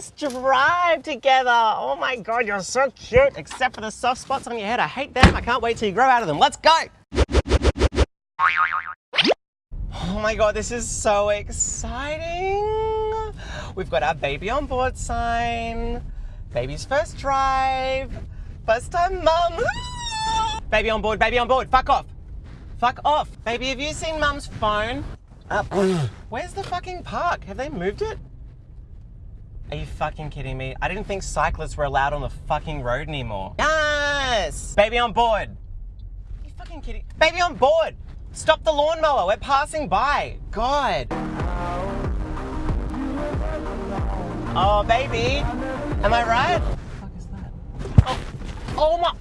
first drive together. Oh my God, you're so cute, except for the soft spots on your head. I hate them. I can't wait till you grow out of them. Let's go. Oh my God, this is so exciting. We've got our baby on board sign, baby's first drive, first time mum. baby on board, baby on board, fuck off. Fuck off. Baby, have you seen mum's phone? Up. Uh, where's the fucking park? Have they moved it? Are you fucking kidding me? I didn't think cyclists were allowed on the fucking road anymore. Yes! Baby on board. Are you fucking kidding? Baby on board! Stop the lawnmower, we're passing by. God. Oh, baby. Am I right? What the fuck is that? Oh, oh my.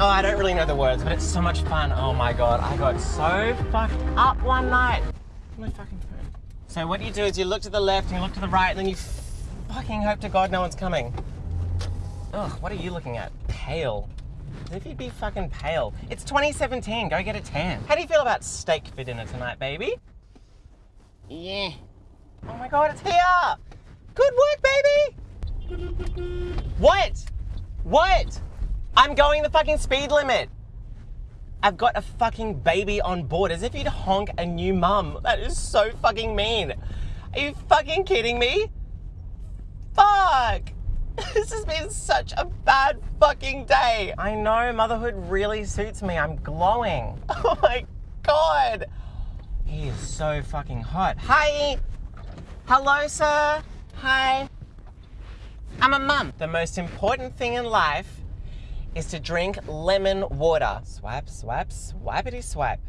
Oh, I don't really know the words, but it's so much fun. Oh my God, I got so fucked up one night. My fucking. So what you do is you look to the left and you look to the right and then you fucking hope to God no one's coming. Ugh, what are you looking at? Pale. As if you'd be fucking pale. It's 2017, go get a tan. How do you feel about steak for dinner tonight, baby? Yeah. Oh my god, it's here! Good work, baby! What? What? I'm going the fucking speed limit. I've got a fucking baby on board as if you'd honk a new mum. That is so fucking mean. Are you fucking kidding me? Fuck! This has been such a bad fucking day. I know, motherhood really suits me. I'm glowing. Oh my god. He is so fucking hot. Hi. Hello, sir. Hi. I'm a mum. The most important thing in life is to drink lemon water. Swipe, swipe, swipity swipe.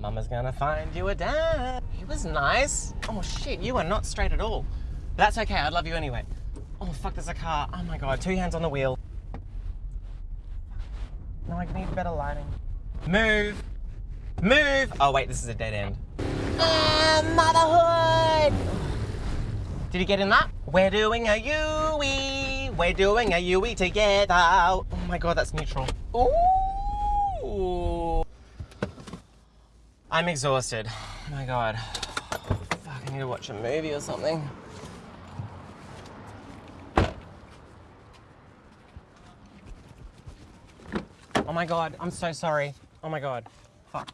Mama's gonna find you a dad. He was nice. Oh shit, you are not straight at all. But that's okay, I love you anyway. Oh fuck, there's a car. Oh my god, two hands on the wheel. No, I need better lighting. Move! Move! Oh wait, this is a dead end. Ah, motherhood! Did you get in that? We're doing a Yui. We're doing a Yui together. Oh my god, that's neutral. Ooh. I'm exhausted. Oh my god. Fuck, I need to watch a movie or something. Oh my god, I'm so sorry. Oh my god. Fuck.